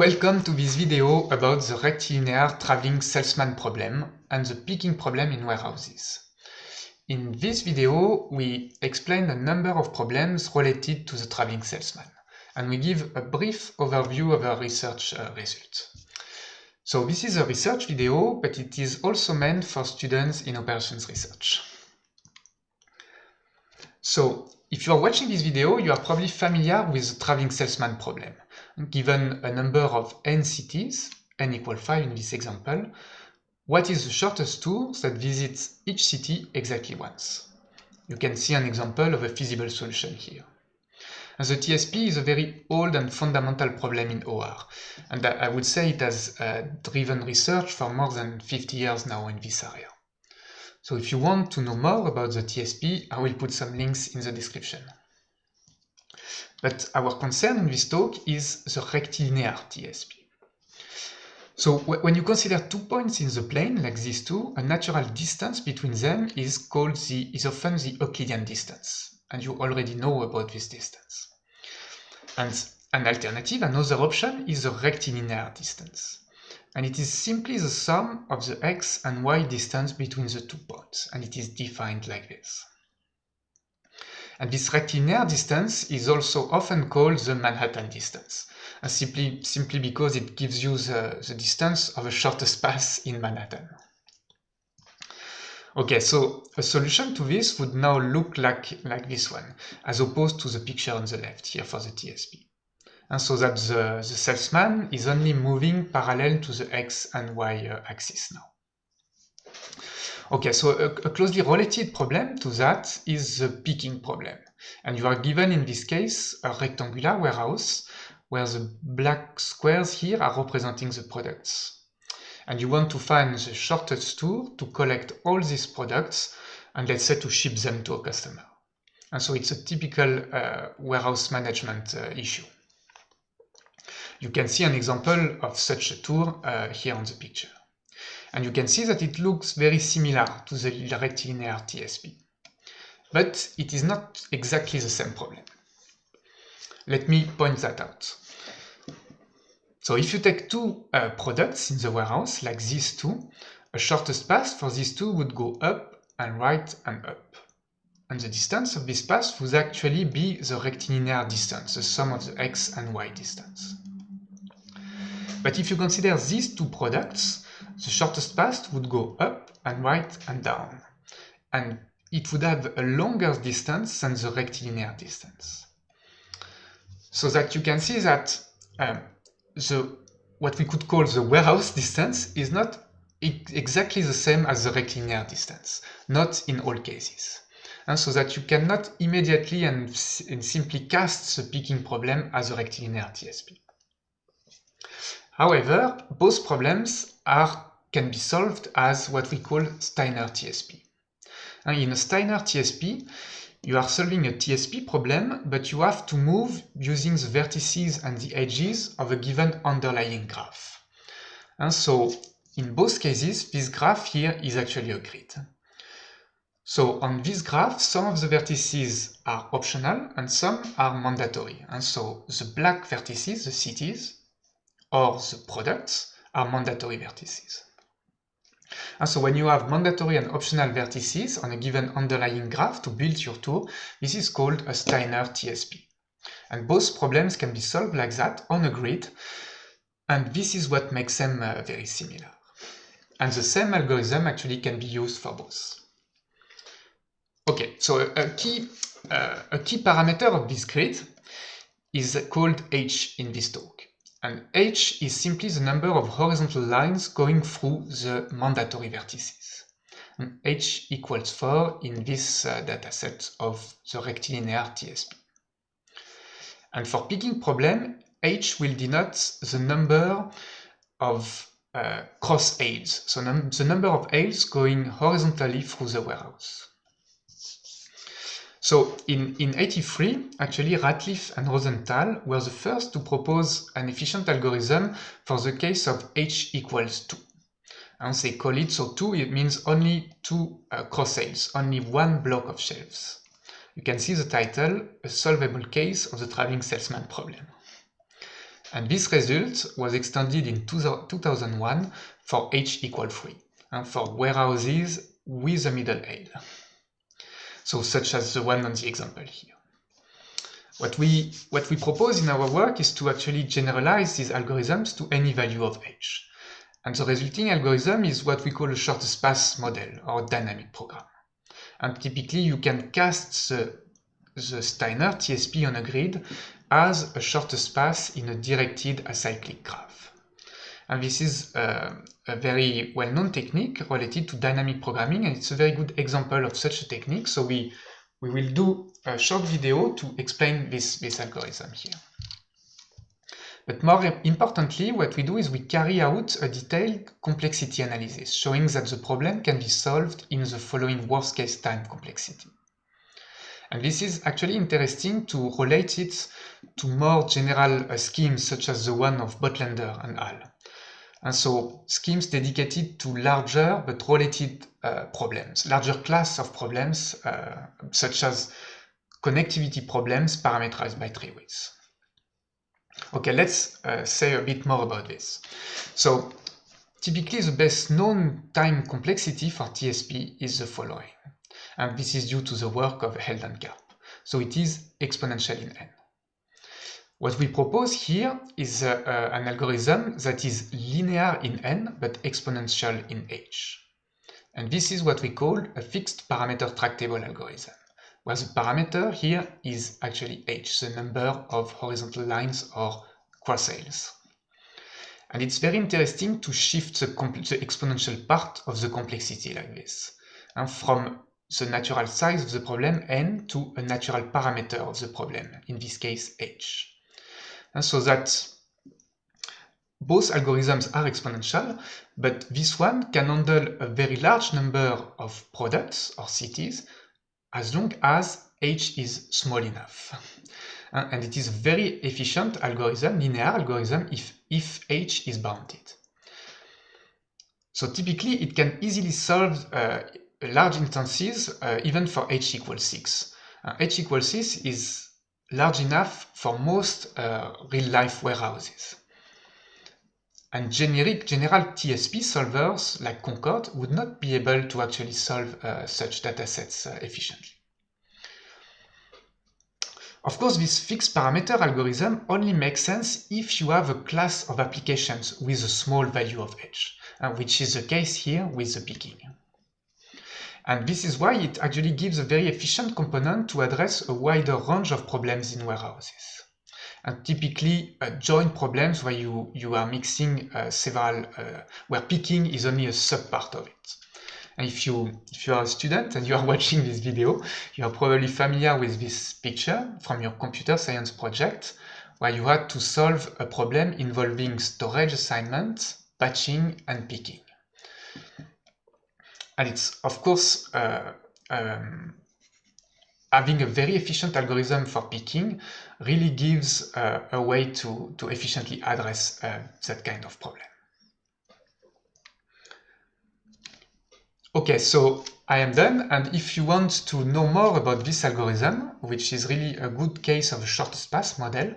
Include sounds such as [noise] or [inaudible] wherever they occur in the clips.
Welcome to this video about the rectilinear traveling salesman problem and the picking problem in warehouses. In this video, we explain a number of problems related to the traveling salesman, and we give a brief overview of our research uh, results. So this is a research video, but it is also meant for students in operations research. So if you are watching this video, you are probably familiar with the traveling salesman problem. Given a number of n cities, n equal 5 in this example, what is the shortest tour that visits each city exactly once? You can see an example of a feasible solution here. And the TSP is a very old and fundamental problem in OR, and I would say it has uh, driven research for more than 50 years now in this area. So if you want to know more about the TSP, I will put some links in the description. But our concern in this talk is the rectilinear TSP. So when you consider two points in the plane, like these two, a natural distance between them is called the, is often the Euclidean distance. And you already know about this distance. And an alternative, another option, is the rectilinear distance and it is simply the sum of the x and y distance between the two points, and it is defined like this. And this rectilinear distance is also often called the Manhattan distance, simply, simply because it gives you the, the distance of the shortest path in Manhattan. Okay, so a solution to this would now look like, like this one, as opposed to the picture on the left here for the TSP and so that the, the salesman is only moving parallel to the x and y uh, axis now. Okay, so a, a, closely related problem to that is the picking problem. And you are given in this case a rectangular warehouse where the black squares here are representing the products. And you want to find the shortest tour to collect all these products and let's say to ship them to a customer. And so it's a typical uh, warehouse management uh, issue. You can see an example of such a tour uh, here on the picture. And you can see that it looks very similar to the rectilinear TSP. But it is not exactly the same problem. Let me point that out. So if you take two uh, products in the warehouse, like these two, a shortest path for these two would go up and right and up. And the distance of this path would actually be the rectilinear distance, the sum of the x and y distance. But if you consider these two products, the shortest path would go up and right and down. And it would have a longer distance than the rectilinear distance. So that you can see that um, the what we could call the warehouse distance is not exactly the same as the rectilinear distance, not in all cases. And so that you cannot immediately and, and simply cast the picking problem as a rectilinear TSP. However, both problems are, can be solved as what we call Steiner TSP. And in a Steiner TSP, you are solving a TSP problem, but you have to move using the vertices and the edges of a given underlying graph. And so, in both cases, this graph here is actually a grid. So on this graph, some of the vertices are optional and some are mandatory. And so the black vertices, the cities, or the products are mandatory vertices. And so when you have mandatory and optional vertices on a given underlying graph to build your tour, this is called a Steiner TSP. And both problems can be solved like that on a grid, and this is what makes them uh, very similar. And the same algorithm actually can be used for both. Okay, so a, a key, uh, a key parameter of this grid is called h in this talk. And h is simply the number of horizontal lines going through the mandatory vertices. And h equals 4 in this uh, dataset of the rectilinear TSP. And for picking problem, h will denote the number of uh, cross aisles, so num the number of aisles going horizontally through the warehouse. So in, in 83, actually Ratliff and Rosenthal were the first to propose an efficient algorithm for the case of h equals 2. And they call it, so 2, it means only two uh, cross aisles, only one block of shelves. You can see the title, A Solvable Case of the Traveling Salesman Problem. And this result was extended in 2001 for h equal 3, and for warehouses with a middle aisle. So such as the one on the example here. What we, what we propose in our work is to actually generalize these algorithms to any value of h. And the resulting algorithm is what we call a shortest path model or dynamic program. And typically you can cast the, the Steiner TSP on a grid as a shortest path in a directed acyclic graph. And this is uh, a very well-known technique related to dynamic programming and it's a very good example of such a technique. So we, we will do a short video to explain this, this algorithm here. But more importantly, what we do is we carry out a detailed complexity analysis, showing that the problem can be solved in the following worst-case time complexity. And this is actually interesting to relate it to more general uh, schemes such as the one of Bodlaender and al. And so schemes dedicated to larger but related uh, problems, larger class of problems uh, such as connectivity problems parameterized by tree widths. Okay, let's uh, say a bit more about this. So typically the best known time complexity for TSP is the following. And this is due to the work of Held and Karp. So it is exponential in n. What we propose here is uh, uh, an algorithm that is linear in n but exponential in h. And this is what we call a fixed parameter tractable algorithm where the parameter here is actually h, the number of horizontal lines or cross aisles. And it's very interesting to shift the, the, exponential part of the complexity like this, and from the natural size of the problem n to a natural parameter of the problem, in this case h. So that both algorithms are exponential, but this one can handle a very large number of products or cities as long as h is small enough. Uh, and it is a very efficient algorithm, linear algorithm, if, if h is bounded. So typically it can easily solve uh, large instances uh, even for h equals 6. Uh, h equals 6 is large enough for most uh, real-life warehouses. And generic general TSP solvers like Concorde would not be able to actually solve uh, such datasets uh, efficiently. Of course, this fixed parameter algorithm only makes sense if you have a class of applications with a small value of h, uh, which is the case here with the picking. And this is why it actually gives a very efficient component to address a wider range of problems in warehouses and typically uh, joint problems where you, you are mixing uh, several, uh, where picking is only a subpart of it. And if you, if you are a student and you are [laughs] watching this video, you are probably familiar with this picture from your computer science project, where you had to solve a problem involving storage assignment, batching, and picking. And it's, of course, uh, um, having a very efficient algorithm for picking really gives uh, a way to, to efficiently address uh, that kind of problem. Okay, so I am done, and if you want to know more about this algorithm, which is really a good case of a shortest path model,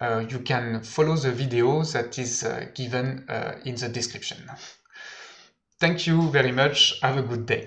uh, you can follow the video that is uh, given uh, in the description. Thank you very much, have a good day.